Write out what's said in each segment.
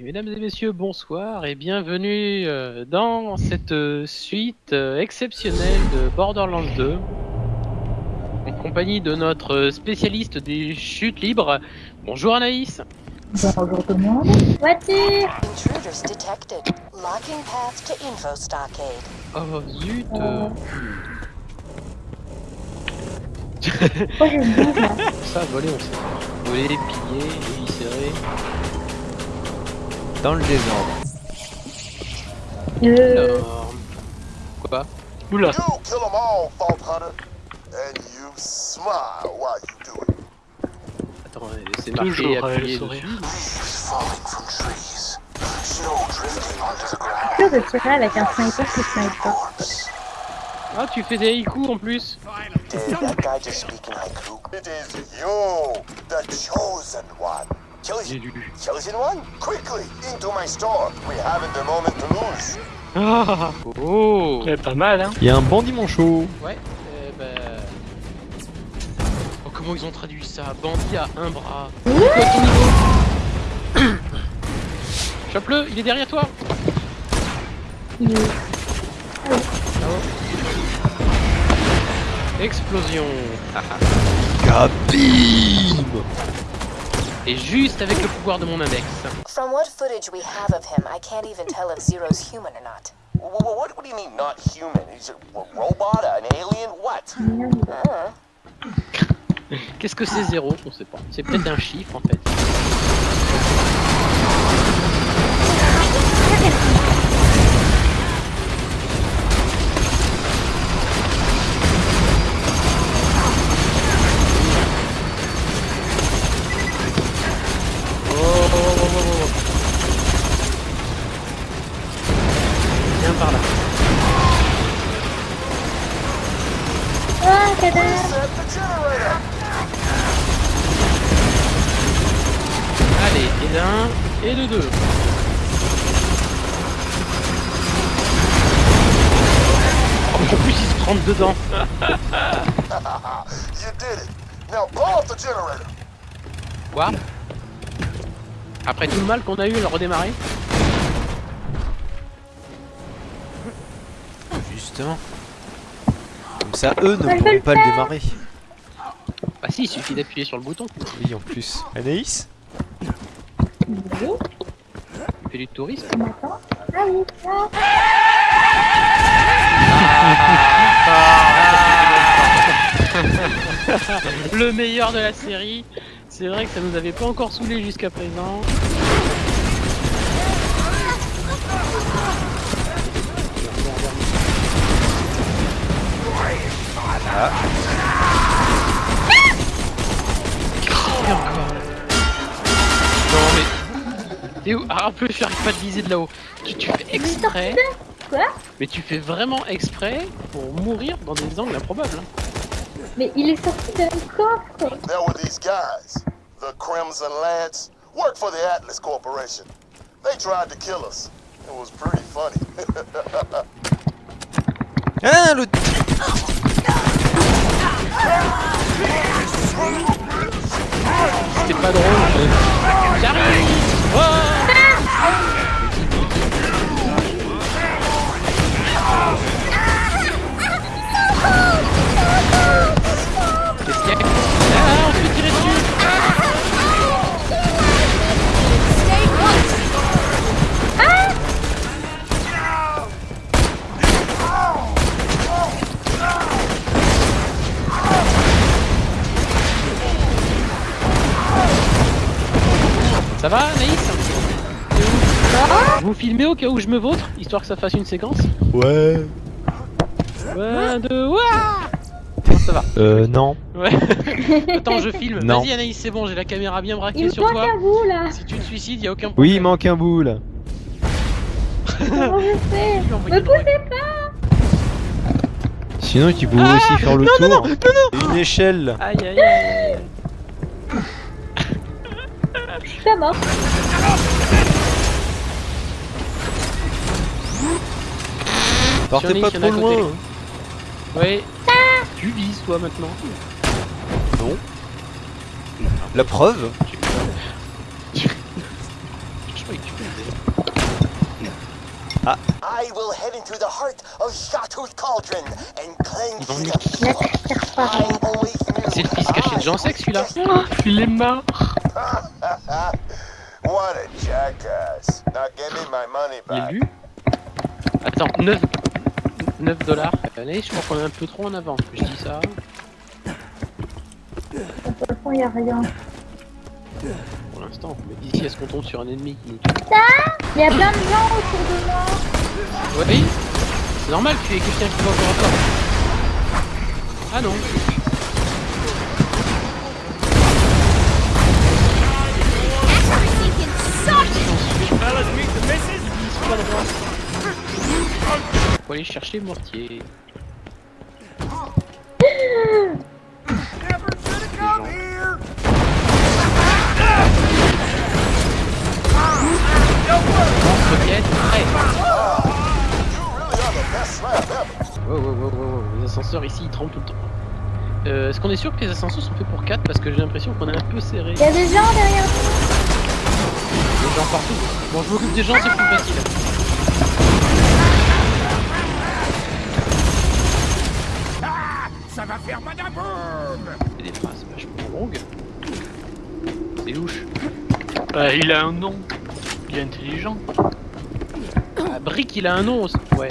Et mesdames et messieurs, bonsoir et bienvenue euh, dans cette euh, suite euh, exceptionnelle de Borderlands 2 en compagnie de notre spécialiste des chutes libres. Bonjour Anaïs. Bonjour tout le monde. Voiture Intruders detected. Locking path to info stockade. Oh zut. euh, là ça, voler, on sait. Voler, piller, éviscérer. Dans le désordre. Euh, Alors... Quoi? Oula You kill them all, Fault Hunter, and you smile while you do it. Attends, euh, c'est marqué Toujours appuyé le sourire. dessus. De tirer avec un sniper qui snipe pas. Corpse. Ah, tu fais des haïkus en plus Did that guy just speak in haiku? It is you, the chosen one. J'ai Chosen, lu. chosen one? Quickly, into my store. We haven't a moment to lose. Ah Oh Ouais, pas mal, hein. Il y a un bandit manchot. Ouais, euh, bah... Oh, comment ils ont traduit ça? Bandit à un bras. C'est quoi ton niveau Chope-le, il est derrière toi est- Explosion Kabim Et juste avec le pouvoir de mon index. From what footage we have of him, I can't even tell if Zero's human or not. Wh- wh- What, what do you mean, not human? He's a, a robot, an alien, what? Uh, Qu'est-ce que c'est zéro On sait pas. C'est peut-être un chiffre en fait. Oh, oh, oh, oh, oh, oh. Viens par là. Ah, cadavre Set the generator. Allez, et d'un, et de deux. Oh, en plus, ils se rentrent dedans. You did it. Now blow up the generator. Quoi? Après tout le mal qu'on a eu à le redémarrer Justement. Comme ça, eux ne pourront pas le démarrer. Bah si, il suffit d'appuyer sur le bouton. Oui, en plus. Anaïs? Oui, Il fait du tourisme. Ah oui. Le meilleur de la série. C'est vrai que ça nous avait pas encore saoulé jusqu'à présent. Et encore. Non mais... T'es où Ah, un peu, j'arrive pas de viser de là-haut. Tu, tu fais exprès... Quoi Mais tu fais vraiment exprès pour mourir dans des angles improbables. hein. Mais il est sorti d'un coffre There were these guys, the Crimson Lance, work for the Atlas Corporation. They tried to kill us. It was pretty funny. Ah, le... C'était pas drôle. mais- J'arrive Oh Ça va, Naïs Vous filmez au cas où je me vautre, histoire que ça fasse une séquence Ouais. Un, deux, ouah Non, ça va. Euh, non. Ouais. Attends, je filme. Non. Vas-y, Anaïs, c'est bon, j'ai la caméra bien Il braquée me sur manque toi. à vous là Si tu te suicides, y a aucun Oui, problème. il manque un bout, là. Comment je envoyer Me poussez pas Sinon, tu peux Ah aussi faire le non, tour. non, non, non, Une échelle. Aïe, aïe, aïe. Je suis pas mort. Partez Johnny, pas trop loin. Ouais. Tu vises, toi, maintenant. Non. La preuve Je croyais que tu I will head into the heart of Shatooth Cauldron and always knew C'est le fils caché de Jean Sec celui-là. Il est mort. What a jackass. Now give me my money Il est back. lu. Attends, 9, 9 dollars. Allez, je crois qu'on est un peu trop en avance. Je dis ça. Au fond, il y a rien. Pour l'instant, mais d'ici à ce qu'on tombe sur un ennemi qui nous tue. Il y a plein de gens autour de moi. Oui, c'est normal, tu es quelqu'un qui va encore encore. Ah non. Faut aller chercher mortier. Wow, wow, wow, wow. Les ascenseurs ici ils tremblent tout le temps. Euh, Est-ce qu'on est sûr que les ascenseurs sont faits pour 4 Parce que j'ai l'impression qu'on est un peu serré. Il y a des gens derrière nous. Des gens partout. Bon, je m'occupe des gens, c'est plus facile. Ça va faire C'est des phrases vachement longues. C'est louche. Bah, il a un nom. Il est intelligent. Ah, Brick, il a un nom aussi. Ouais.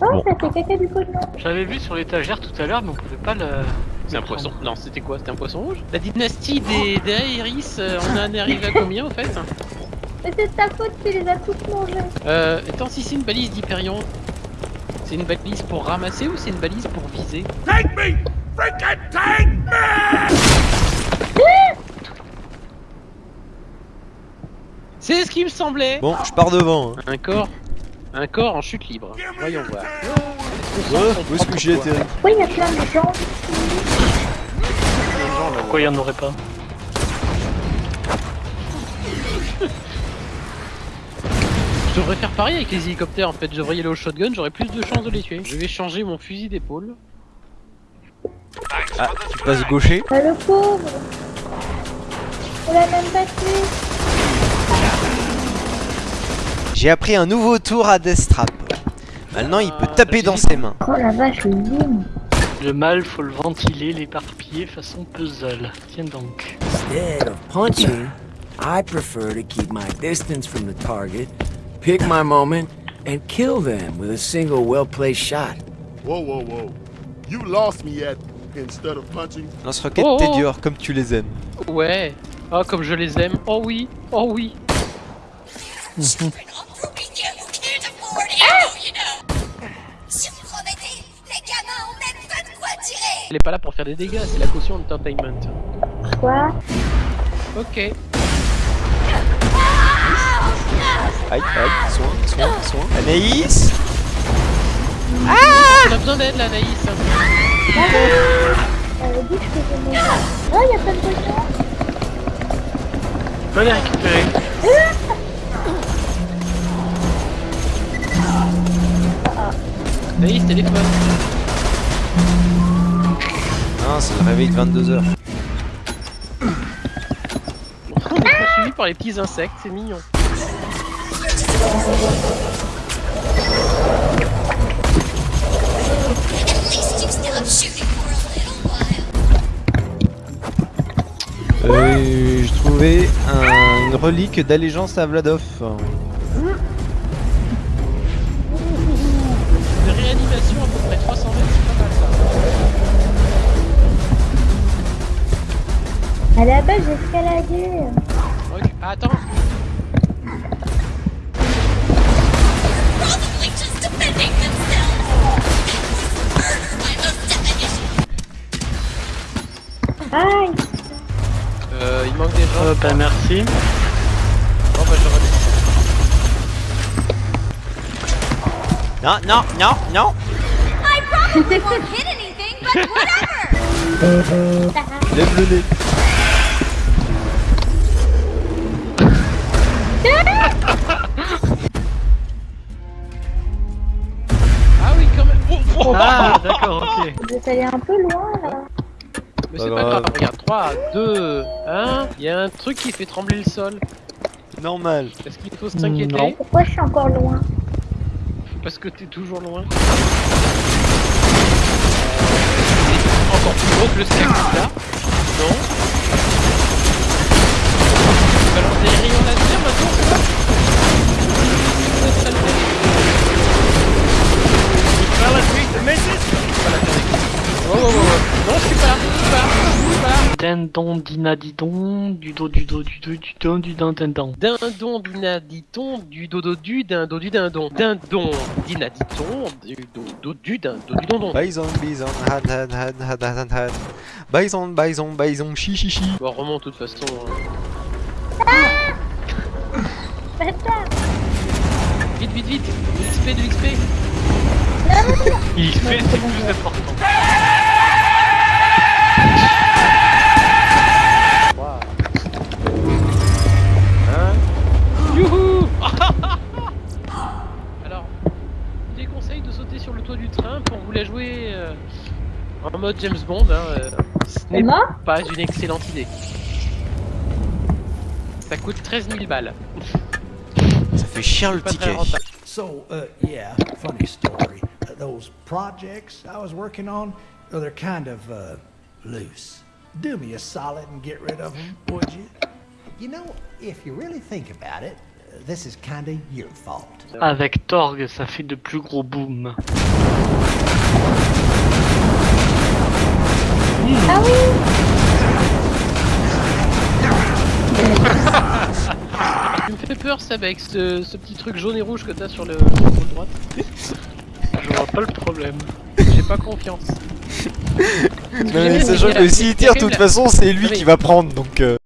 Oh, Bon. ça fait caca du pognon. J'avais vu sur l'étagère tout à l'heure, mais on pouvait pas le. C'est un poisson. Non, c'était quoi? C'était un poisson rouge? La dynastie des, des Aéris, euh, on en est arrivé à combien au fait? Mais c'est de ta faute, tu les as toutes mangées. Euh, attends, si c'est une balise d'Hyperion, c'est une balise pour ramasser ou c'est une balise pour viser? Take me! Freaking take me! C'est ce qui me semblait Bon, je pars devant. Hein. Un corps Un corps en chute libre. Voyons voir. Ouais, où est-ce que j'ai atterri Pourquoi il y a plein de gens Pourquoi il y en aurait pas Je devrais faire pareil avec les hélicoptères en fait. Je devrais y aller au shotgun, j'aurais plus de chances de les tuer. Je vais changer mon fusil d'épaule. Ah, tu passes gaucher Ah, Le pauvre On l'a même pas tué. J'ai appris un nouveau tour à Deathtrap. Maintenant, il peut Ah, taper dans ses mains. Oh la vache, le zing. Le mal, faut le ventiler, l'éparpiller façon puzzle. Tiens donc. Instead of punching, I prefer to keep my distance from the target, pick my moment, and kill them with a single well-placed shot. Whoa, whoa, whoa. You lost me at instead of punching. Lance-roquette, Oh, t'es oh. dur, comme tu les aimes. Ouais. Oh comme je les aime. Oh oui. Oh oui. Elle est pas là pour faire des dégâts, c'est la caution entertainment. Quoi? Ok. Aïe, aïe, soin, soin, soin. Anaïs? On a besoin d'aide là, Naïs. Elle avait dit que je. Oh, il y a plein de pognon. Va les récupérer. Naïs, téléphone. C'est le réveil de 22h. On est poursuivi par les petits insectes, c'est mignon. Euh, j'ai trouvé un- une relique d'allégeance à Vladov. De réanimation à peu près 300 mètres, c'est pas mal À la base, j'ai escaladé. Ok, ah, Attends. Aïe Euh, il manque des gens. Oh, bah merci. Bon bah je redescends. Non, non, non, non Lève le nez. Ah oui quand même. Oh, oh. Ah, êtes allé un peu loin là. Mais c'est pas grave. regarde, 3, 2, 1, il y a un truc qui fait trembler le sol. Normal. Est-ce qu'il faut Non. s'inquiéter Pourquoi je suis encore loin Parce que t'es toujours loin. C'est encore plus gros que le cercle là. Non. Tu balances des rayons laser maintenant, the missus avec- Oh, oh, oh. Non, je suis pas là, je suis pas là, je suis pas là. Dindon, dinadidon, du do, du do, du do, du do, du din, dindon. Dindon, dinaditon, du dodo du dindon du dindon. Dindon, dinaditon, du dodo du dindon du dindon. Bison, bison, had, had, had, had, had, had. Bison, bison, bison, chi, chi, chi. Bon, remonte de toute façon. hein. Bâtard Vite, vite, vite De l'XP, de l'XP Il fait, c'est plus important. Youhou Alors, je vous déconseille de sauter sur le toit du train pour vous la jouer euh, en mode James Bond. Hein, euh, ce n'est pas une excellente idée. Ça coûte 13 000 balles. Ça fait chier le ticket. So, uh, yeah, funny story. Those projects I was working on, well, they're kind of, uh, loose. Do me a solid and get rid of them, would you? You know, if you really think about it, this is kind of your fault. Avec Torg, ça fait de plus gros booms. Ah oui Tu me fais peur, Seb, avec ce, ce petit truc jaune et rouge que t'as sur le droite. Je vois pas le problème. J'ai pas confiance. Mais sachant que s'il tire, de toute façon, c'est lui qui va prendre donc. euh,